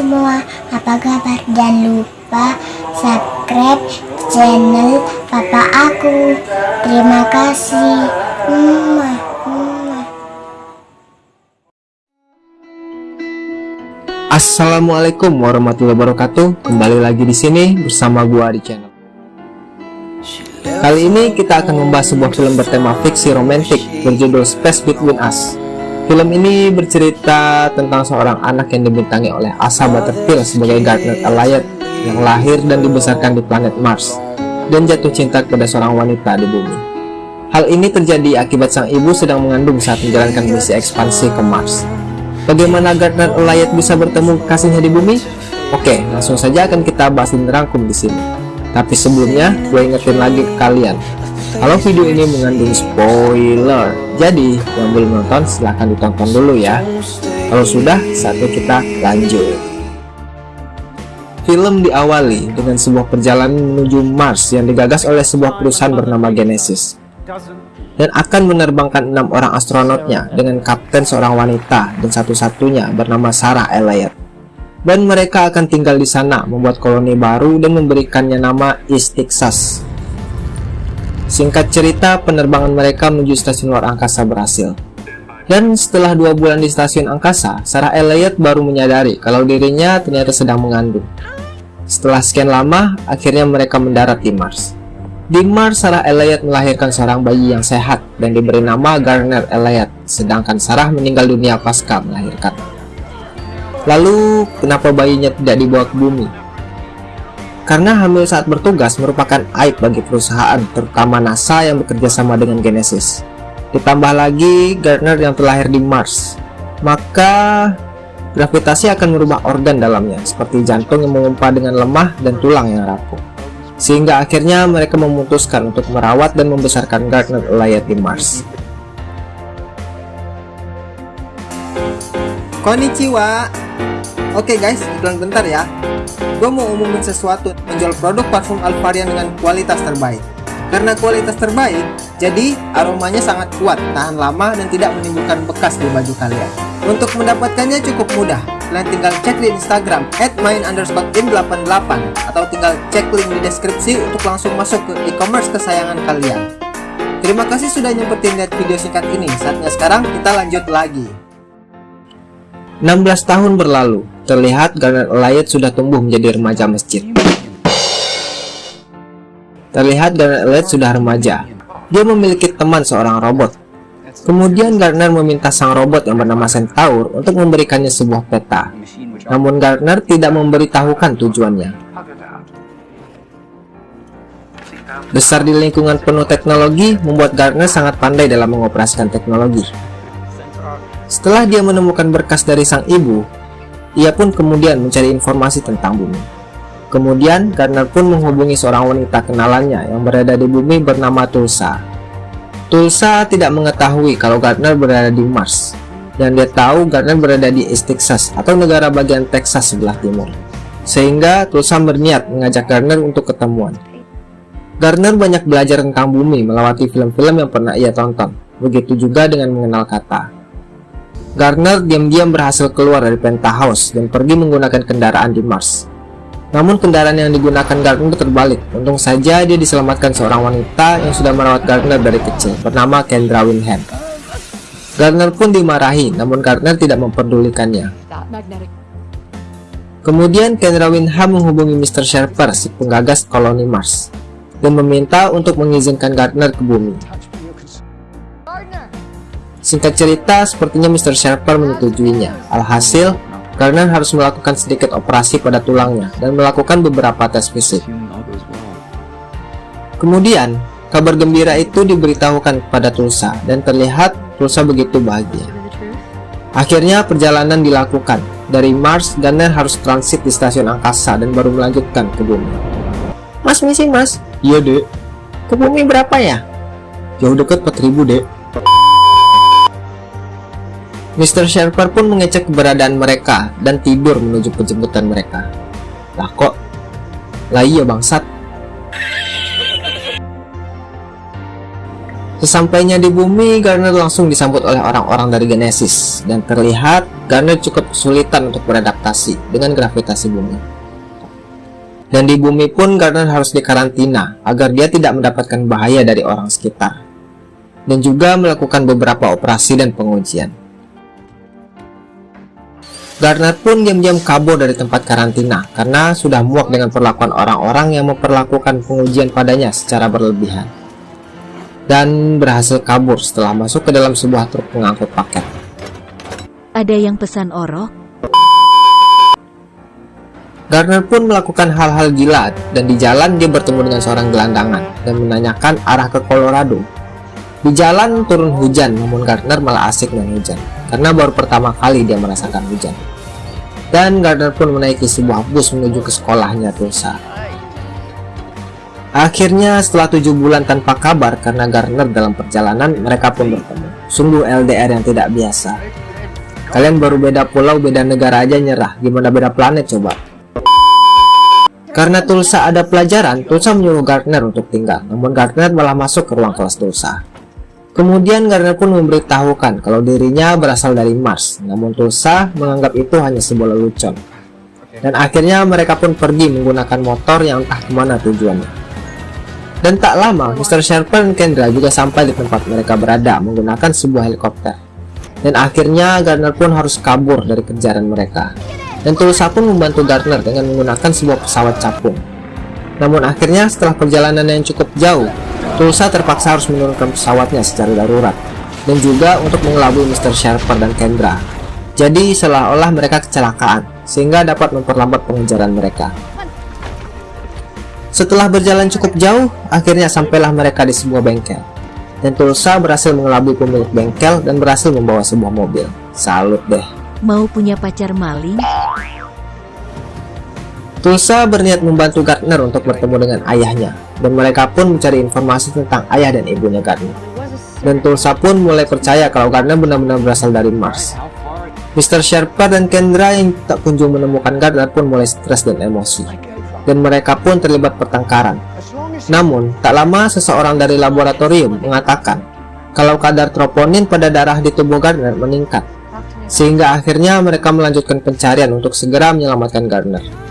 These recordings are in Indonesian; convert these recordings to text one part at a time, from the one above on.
semua, apa kabar? Jangan lupa subscribe channel papa aku. Terima kasih. Assalamualaikum warahmatullahi wabarakatuh. Kembali lagi di sini bersama gua di channel. Kali ini kita akan membahas sebuah film bertema fiksi romantik berjudul Space Between Us. Film ini bercerita tentang seorang anak yang dibintangi oleh Asa Butterfield sebagai Gardner Elliot yang lahir dan dibesarkan di planet Mars dan jatuh cinta kepada seorang wanita di bumi. Hal ini terjadi akibat sang ibu sedang mengandung saat menjalankan misi ekspansi ke Mars. Bagaimana Gardner Elliot bisa bertemu kasihnya di bumi? Oke, langsung saja akan kita bahas dan rangkum di sini. Tapi sebelumnya, gue ingetin lagi ke kalian, kalau video ini mengandung spoiler, jadi yang belum nonton silahkan ditonton dulu ya. Kalau sudah, saatnya kita lanjut. Film diawali dengan sebuah perjalanan menuju Mars yang digagas oleh sebuah perusahaan bernama Genesis dan akan menerbangkan enam orang astronotnya dengan kapten seorang wanita dan satu-satunya bernama Sarah Elliott dan mereka akan tinggal di sana membuat koloni baru dan memberikannya nama East Texas. Singkat cerita, penerbangan mereka menuju stasiun luar angkasa berhasil. Dan setelah dua bulan di stasiun angkasa, Sarah Elliott baru menyadari kalau dirinya ternyata sedang mengandung. Setelah sekian lama, akhirnya mereka mendarat di Mars. Di Mars, Sarah Elliott melahirkan seorang bayi yang sehat dan diberi nama Garner Elliott, sedangkan Sarah meninggal dunia pasca melahirkan. Lalu, kenapa bayinya tidak dibawa ke bumi? Karena hamil saat bertugas merupakan aib bagi perusahaan, terutama NASA yang bekerja sama dengan Genesis. Ditambah lagi Gardner yang terlahir di Mars, maka gravitasi akan merubah organ dalamnya, seperti jantung yang mengumpat dengan lemah dan tulang yang rapuh. Sehingga akhirnya mereka memutuskan untuk merawat dan membesarkan Gardner Elliot di Mars. Konnichiwa Oke guys, iklan bentar ya Gue mau umumin sesuatu Menjual produk parfum Alvarian dengan kualitas terbaik. Karena kualitas terbaik Jadi aromanya sangat kuat Tahan lama dan tidak menimbulkan bekas di baju kalian. Untuk mendapatkannya cukup mudah. Kalian tinggal cek di Instagram At main underscore in88 Atau tinggal cek link di deskripsi Untuk langsung masuk ke e-commerce kesayangan kalian. Terima kasih sudah nyempetin lihat video singkat ini. Saatnya sekarang kita lanjut lagi 16 tahun berlalu, terlihat Garnet Elliot sudah tumbuh menjadi remaja masjid. Terlihat Garnet Elliot sudah remaja. Dia memiliki teman seorang robot. Kemudian Gardner meminta sang robot yang bernama Centaur untuk memberikannya sebuah peta. Namun Gardner tidak memberitahukan tujuannya. Besar di lingkungan penuh teknologi membuat Gardner sangat pandai dalam mengoperasikan teknologi. Setelah dia menemukan berkas dari sang ibu, ia pun kemudian mencari informasi tentang bumi. Kemudian, Gardner pun menghubungi seorang wanita kenalannya yang berada di bumi bernama Tulsa. Tulsa tidak mengetahui kalau Gardner berada di Mars, dan dia tahu Gardner berada di East Texas atau negara bagian Texas sebelah timur. Sehingga Tulsa berniat mengajak Gardner untuk ketemuan. Gardner banyak belajar tentang bumi melewati film-film yang pernah ia tonton, begitu juga dengan mengenal kata. Gardner diam-diam berhasil keluar dari penthouse dan pergi menggunakan kendaraan di Mars. Namun kendaraan yang digunakan Gardner terbalik. Untung saja dia diselamatkan seorang wanita yang sudah merawat Gardner dari kecil, bernama Kendra Winham. Gardner pun dimarahi, namun Gardner tidak memperdulikannya. Kemudian Kendra Winham menghubungi Mr. Sharper, si penggagas koloni Mars, dan meminta untuk mengizinkan Gardner ke bumi. Singkat cerita, sepertinya Mr. Sharper menyetujuinya. Alhasil, Garner harus melakukan sedikit operasi pada tulangnya dan melakukan beberapa tes fisik. Kemudian, kabar gembira itu diberitahukan kepada Tulsa dan terlihat Tulsa begitu bahagia. Akhirnya perjalanan dilakukan. Dari Mars, Garner harus transit di stasiun angkasa dan baru melanjutkan ke bumi. Mas misi mas? Iya dek. Ke bumi berapa ya? Jauh dekat 4000 dek. Mr. Sharper pun mengecek keberadaan mereka dan tidur menuju penjemputan mereka. Lah kok? Lah iya bangsat. Sesampainya di bumi, Garner langsung disambut oleh orang-orang dari Genesis dan terlihat Garner cukup kesulitan untuk beradaptasi dengan gravitasi bumi. Dan di bumi pun Garner harus dikarantina agar dia tidak mendapatkan bahaya dari orang sekitar. Dan juga melakukan beberapa operasi dan pengujian. Garner pun diam-diam kabur dari tempat karantina karena sudah muak dengan perlakuan orang-orang yang memperlakukan pengujian padanya secara berlebihan dan berhasil kabur setelah masuk ke dalam sebuah truk pengangkut paket. Ada yang pesan oro? Gardner pun melakukan hal-hal gila dan di jalan dia bertemu dengan seorang gelandangan dan menanyakan arah ke Colorado. Di jalan turun hujan namun Gardner malah asik dengan hujan karena baru pertama kali dia merasakan hujan. Dan Gardner pun menaiki sebuah bus menuju ke sekolahnya Tulsa. Akhirnya setelah tujuh bulan tanpa kabar karena Garner dalam perjalanan mereka pun bertemu. Sungguh LDR yang tidak biasa. Kalian baru beda pulau, beda negara aja nyerah. Gimana beda planet coba? Karena Tulsa ada pelajaran, Tulsa menyuruh Gardner untuk tinggal. Namun Gardner malah masuk ke ruang kelas Tulsa. Kemudian Gardner pun memberitahukan kalau dirinya berasal dari Mars. Namun Tulsa menganggap itu hanya sebuah lelucon. Dan akhirnya mereka pun pergi menggunakan motor yang entah ke mana tujuannya. Dan tak lama, Mr. Sharper dan Kendra juga sampai di tempat mereka berada menggunakan sebuah helikopter. Dan akhirnya Gardner pun harus kabur dari kejaran mereka. Dan Tulsa pun membantu Gardner dengan menggunakan sebuah pesawat capung. Namun akhirnya setelah perjalanan yang cukup jauh, Tulsa terpaksa harus menurunkan pesawatnya secara darurat. Dan juga untuk mengelabui Mr. Sharper dan Kendra. Jadi seolah-olah mereka kecelakaan, sehingga dapat memperlambat pengejaran mereka. Setelah berjalan cukup jauh, akhirnya sampailah mereka di sebuah bengkel. Dan Tulsa berhasil mengelabui pemilik bengkel dan berhasil membawa sebuah mobil. Salut deh. Mau punya pacar maling? Tulsa berniat membantu Gardner untuk bertemu dengan ayahnya, dan mereka pun mencari informasi tentang ayah dan ibunya Gardner. Dan Tulsa pun mulai percaya kalau Gardner benar-benar berasal dari Mars. Mr. Sherpa dan Kendra yang tak kunjung menemukan Gardner pun mulai stres dan emosi dan mereka pun terlibat pertengkaran. Namun, tak lama seseorang dari laboratorium mengatakan kalau kadar troponin pada darah di tubuh Gardner meningkat, sehingga akhirnya mereka melanjutkan pencarian untuk segera menyelamatkan Gardner.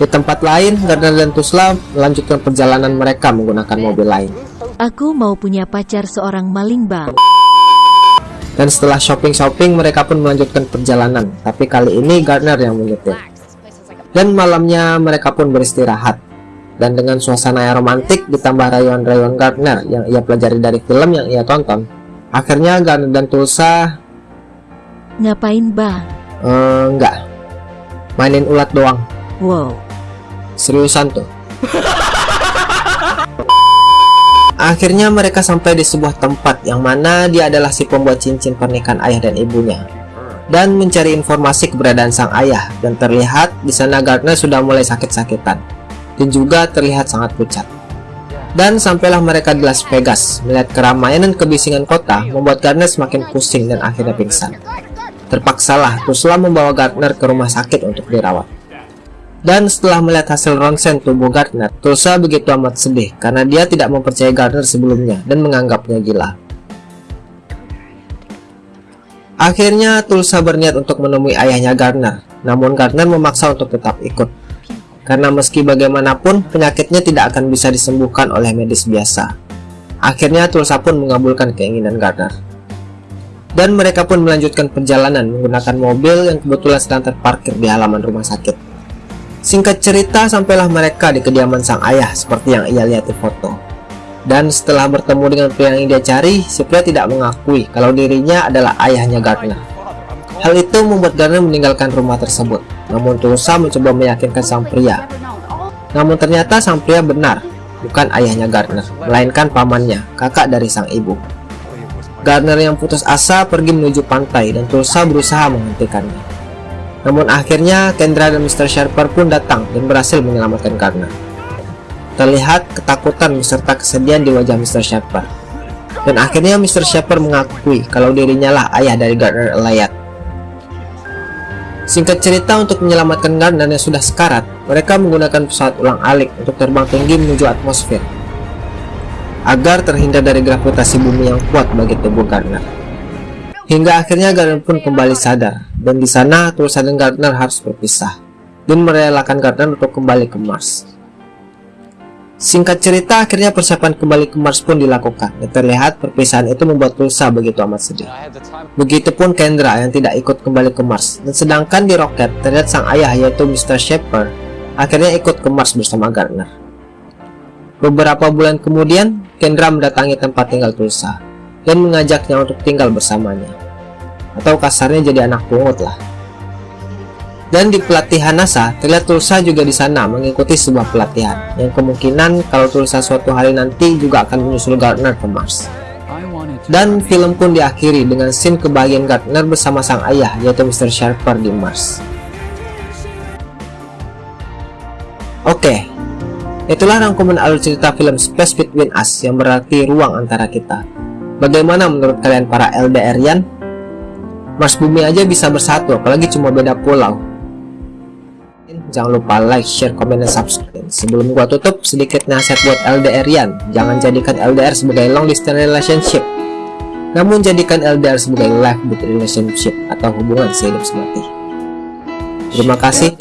Di tempat lain, Gardner dan Tusla melanjutkan perjalanan mereka menggunakan mobil lain. Aku mau punya pacar seorang maling bang. Dan setelah shopping-shopping, mereka pun melanjutkan perjalanan, tapi kali ini Gardner yang menyetir. Dan malamnya mereka pun beristirahat. Dan dengan suasana yang romantik ditambah rayuan-rayuan Gardner yang ia pelajari dari film yang ia tonton, akhirnya Gardner dan Tulsa Ngapain bang? Uh, enggak, mainin ulat doang. Wow. Seriusan tuh. Akhirnya mereka sampai di sebuah tempat yang mana dia adalah si pembuat cincin pernikahan ayah dan ibunya dan mencari informasi keberadaan sang ayah dan terlihat di sana Gardner sudah mulai sakit-sakitan dan juga terlihat sangat pucat. Dan sampailah mereka di Las Vegas, melihat keramaian dan kebisingan kota membuat Gardner semakin pusing dan akhirnya pingsan. Terpaksalah Tusla membawa Gardner ke rumah sakit untuk dirawat. Dan setelah melihat hasil ronsen tubuh Gardner, Tulsa begitu amat sedih karena dia tidak mempercayai Gardner sebelumnya dan menganggapnya gila. Akhirnya Tulsa berniat untuk menemui ayahnya Gardner, namun Gardner memaksa untuk tetap ikut. Karena meski bagaimanapun, penyakitnya tidak akan bisa disembuhkan oleh medis biasa. Akhirnya Tulsa pun mengabulkan keinginan Gardner. Dan mereka pun melanjutkan perjalanan menggunakan mobil yang kebetulan sedang terparkir di halaman rumah sakit. Singkat cerita, sampailah mereka di kediaman sang ayah seperti yang ia lihat di foto. Dan setelah bertemu dengan pria yang dia cari, si pria tidak mengakui kalau dirinya adalah ayahnya Gardner. Hal itu membuat Gardner meninggalkan rumah tersebut, namun Tulsa mencoba meyakinkan sang pria. Namun ternyata sang pria benar, bukan ayahnya Gardner, melainkan pamannya, kakak dari sang ibu. Gardner yang putus asa pergi menuju pantai dan Tulsa berusaha menghentikannya. Namun akhirnya Kendra dan Mr. Sharper pun datang dan berhasil menyelamatkan Gardner. Terlihat ketakutan beserta kesedihan di wajah Mr. Shepard. Dan akhirnya Mr. Shepard mengakui kalau dirinya lah ayah dari Gardner Elayat. Singkat cerita untuk menyelamatkan Gardner yang sudah sekarat, mereka menggunakan pesawat ulang alik untuk terbang tinggi menuju atmosfer. agar terhindar dari gravitasi bumi yang kuat bagi tubuh Gardner. Hingga akhirnya Gardner pun kembali sadar, dan di sana Tulsa dan Gardner harus berpisah, dan merelakan Gardner untuk kembali ke Mars. Singkat cerita, akhirnya persiapan kembali ke Mars pun dilakukan, dan terlihat perpisahan itu membuat Tulsa begitu amat sedih. Begitupun Kendra yang tidak ikut kembali ke Mars, dan sedangkan di roket terlihat sang ayah yaitu Mr. Shepard akhirnya ikut ke Mars bersama Gardner. Beberapa bulan kemudian, Kendra mendatangi tempat tinggal Tulsa dan mengajaknya untuk tinggal bersamanya. Atau kasarnya jadi anak pungut lah. Dan di pelatihan NASA, terlihat Tulsa juga di sana mengikuti sebuah pelatihan, yang kemungkinan kalau Tulsa suatu hari nanti juga akan menyusul Gardner ke Mars. Dan film pun diakhiri dengan scene kebahagiaan Gardner bersama sang ayah, yaitu Mr. Sharper di Mars. Oke, itulah rangkuman alur cerita film Space Between Us yang berarti ruang antara kita. Bagaimana menurut kalian para LDRian? Mars bumi aja bisa bersatu, apalagi cuma beda pulau. Jangan lupa like, share, komen, dan subscribe. Sebelum gua tutup, sedikit nasihat buat LDRian. Jangan jadikan LDR sebagai long distance relationship. Namun jadikan LDR sebagai life relationship atau hubungan sehidup semati. Terima kasih.